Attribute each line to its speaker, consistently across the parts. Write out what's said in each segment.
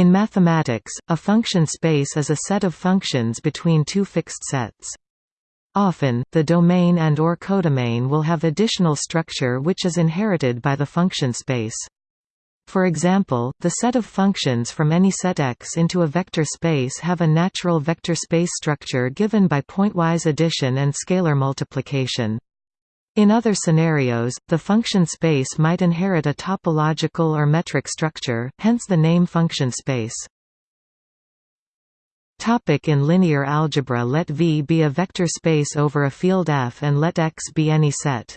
Speaker 1: In mathematics, a function space is a set of functions between two fixed sets. Often, the domain and or codomain will have additional structure which is inherited by the function space. For example, the set of functions from any set X into a vector space have a natural vector space structure given by pointwise addition and scalar multiplication. In other scenarios, the function space might inherit a topological or metric structure, hence the name function space. Topic in linear algebra Let V be a vector space over a field F and let X be any set.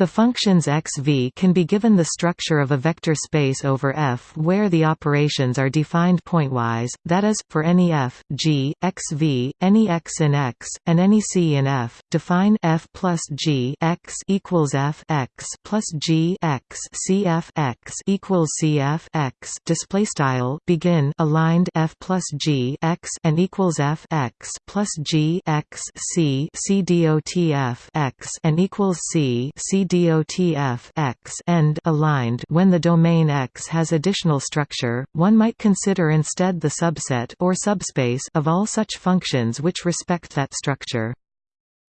Speaker 1: The functions x v can be given the structure of a vector space over F where the operations are defined pointwise, that is, for any f, g, x v, any x in X, and any c in F, define f plus g x equals f x plus g x c f x equals c f x display style begin aligned f plus g x and equals f x plus g x c c dot f x and equals c c DOTF X end aligned when the domain X has additional structure, one might consider instead the subset or subspace of all such functions which respect that structure.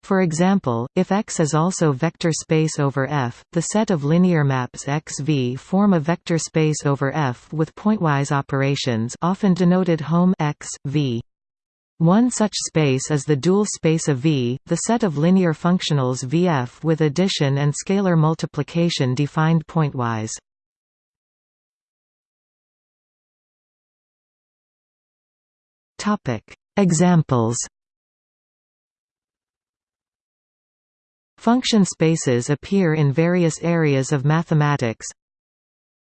Speaker 1: For example, if X is also vector space over F, the set of linear maps XV form a vector space over F with pointwise operations often denoted Hom X, v. One such space is the dual space of V, the set of linear functionals Vf with addition and scalar multiplication defined pointwise. Topic: Examples. Function spaces appear in various areas of mathematics.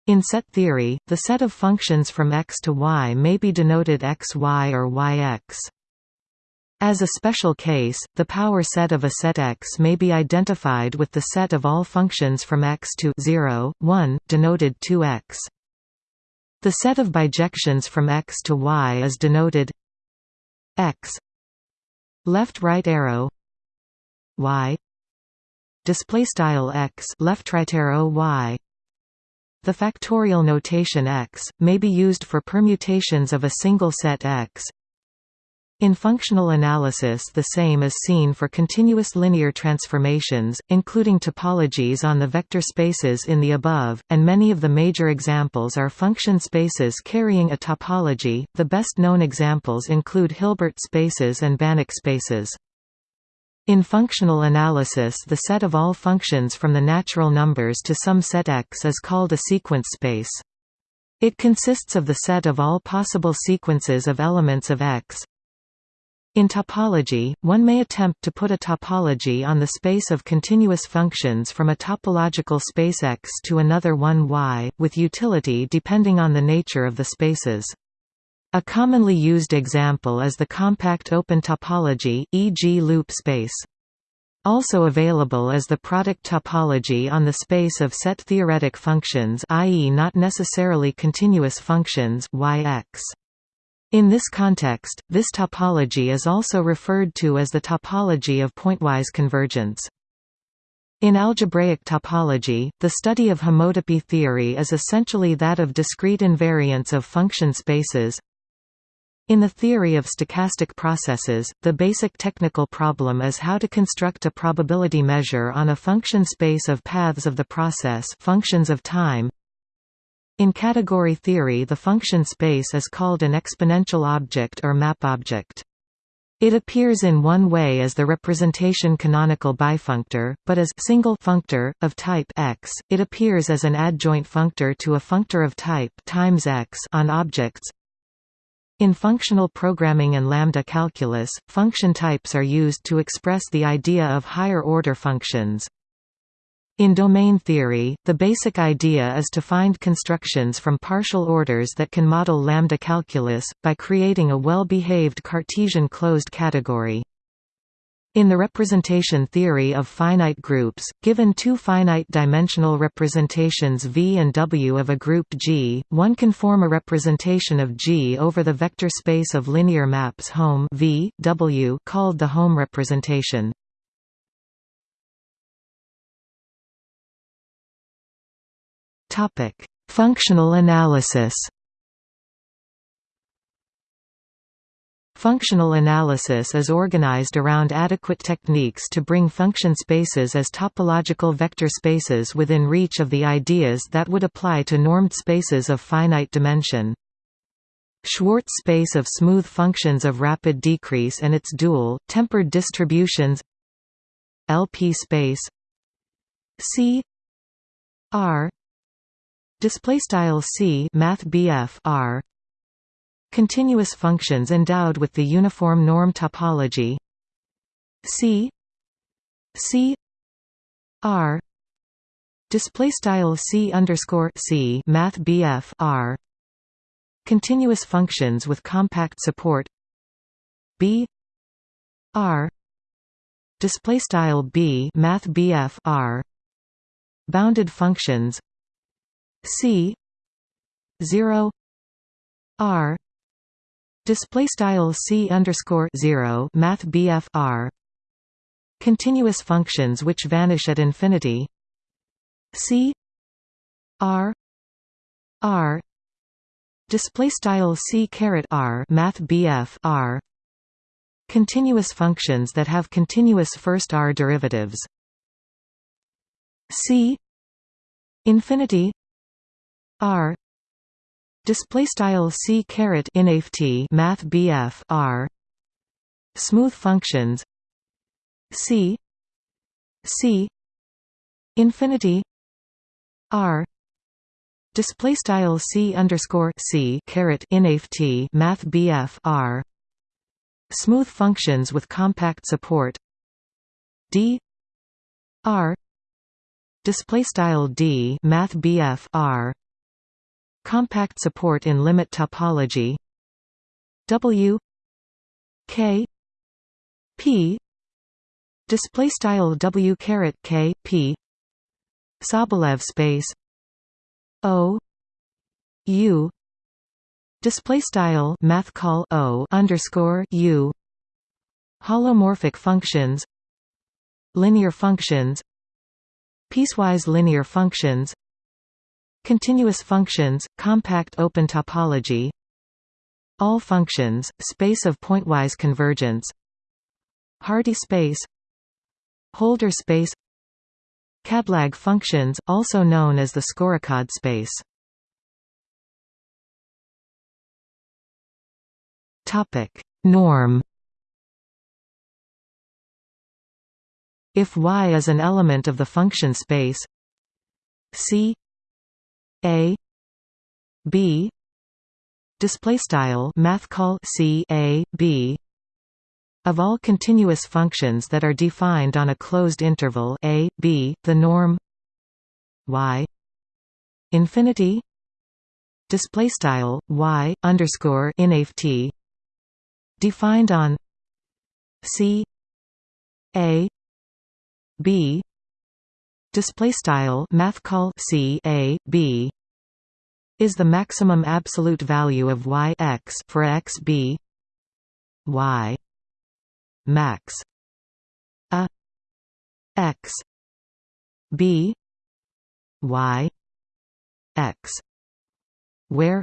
Speaker 1: In set theory, the set of functions from x to y may be denoted xy or yx. As a special case, the power set of a set X may be identified with the set of all functions from X to 0, 1, denoted 2x. The set of bijections from X to Y is denoted X. Left right arrow Y. Display style X left right arrow Y. The factorial notation X may be used for permutations of a single set X in functional analysis the same is seen for continuous linear transformations, including topologies on the vector spaces in the above, and many of the major examples are function spaces carrying a topology. The best known examples include Hilbert spaces and Banach spaces. In functional analysis the set of all functions from the natural numbers to some set X is called a sequence space. It consists of the set of all possible sequences of elements of X, in topology, one may attempt to put a topology on the space of continuous functions from a topological space X to another one Y, with utility depending on the nature of the spaces. A commonly used example is the compact open topology, e.g. loop space. Also available is the product topology on the space of set theoretic functions i.e. not necessarily continuous functions Yx. In this context, this topology is also referred to as the topology of pointwise convergence. In algebraic topology, the study of homotopy theory is essentially that of discrete invariants of function spaces. In the theory of stochastic processes, the basic technical problem is how to construct a probability measure on a function space of paths of the process functions of time, in category theory the function space is called an exponential object or map object. It appears in one way as the representation canonical bifunctor, but as single functor of type x, it appears as an adjoint functor to a functor of type times x on objects. In functional programming and lambda calculus, function types are used to express the idea of higher-order functions. In domain theory, the basic idea is to find constructions from partial orders that can model lambda calculus, by creating a well-behaved Cartesian closed category. In the representation theory of finite groups, given two finite-dimensional representations V and W of a group G, one can form a representation of G over the vector space of linear maps Hom v, w called the Hom representation. Topic: Functional analysis. Functional analysis is organized around adequate techniques to bring function spaces as topological vector spaces within reach of the ideas that would apply to normed spaces of finite dimension. Schwartz space of smooth functions of rapid decrease and its dual, tempered distributions LP space C R display style C math BF R. Continuous functions endowed with the uniform norm topology. C. C. R. Display style C underscore C Math BF R. Continuous functions with compact support. B. R. Display style B Math BF R. Bounded functions C 0 R Display style c underscore zero Math BF continuous functions which vanish at infinity c r r display style c caret r Math BF continuous functions that have continuous first r derivatives c infinity r. Display style c caret inft math bf r. Smooth functions. C. C. Infinity. R. Display style c underscore c caret inft math bf r. Smooth functions with compact support. D. R. Display style d math bf r Compact support in limit topology. W. K. P. Display style W caret K P. Sobolev space. O. U. Display style math call O underscore U. Holomorphic functions. Linear functions. Piecewise linear functions Continuous functions, compact open topology. All functions, space of pointwise convergence. Hardy space. Holder space. càdlàg functions, also known as the Skorokhod space. Norm. If Y is an element of the function space C a B display style math call C A B of all continuous functions that are defined on a closed interval a b the norm y infinity display style y underscore inft defined on c a b display style math call c a b is the maximum absolute value of y x for x b. Y max a x b. Y x where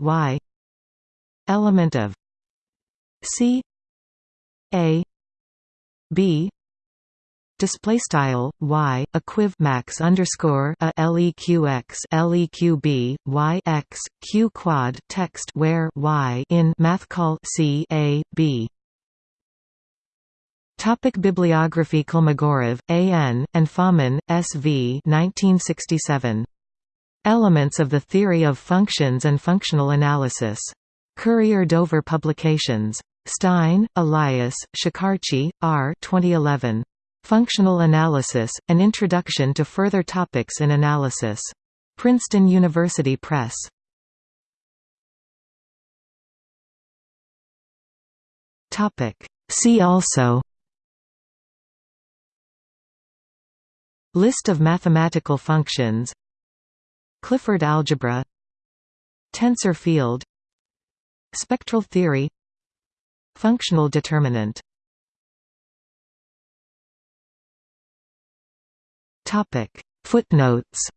Speaker 1: y element of c a b display style y equiv max underscore a leqx leqb y x q quad text where y in math call c a b Topic Bibliography Kolmogorov, A.N., and Fomin, S.V. 1967. Elements of the Theory of Functions and Functional Analysis. Courier Dover Publications. Stein, Elias, Shakarchi, R. 2011. Functional Analysis, An Introduction to Further Topics in Analysis. Princeton University Press. See also. List of mathematical functions. Clifford algebra. Tensor field. Spectral theory. Functional determinant Topic. Footnotes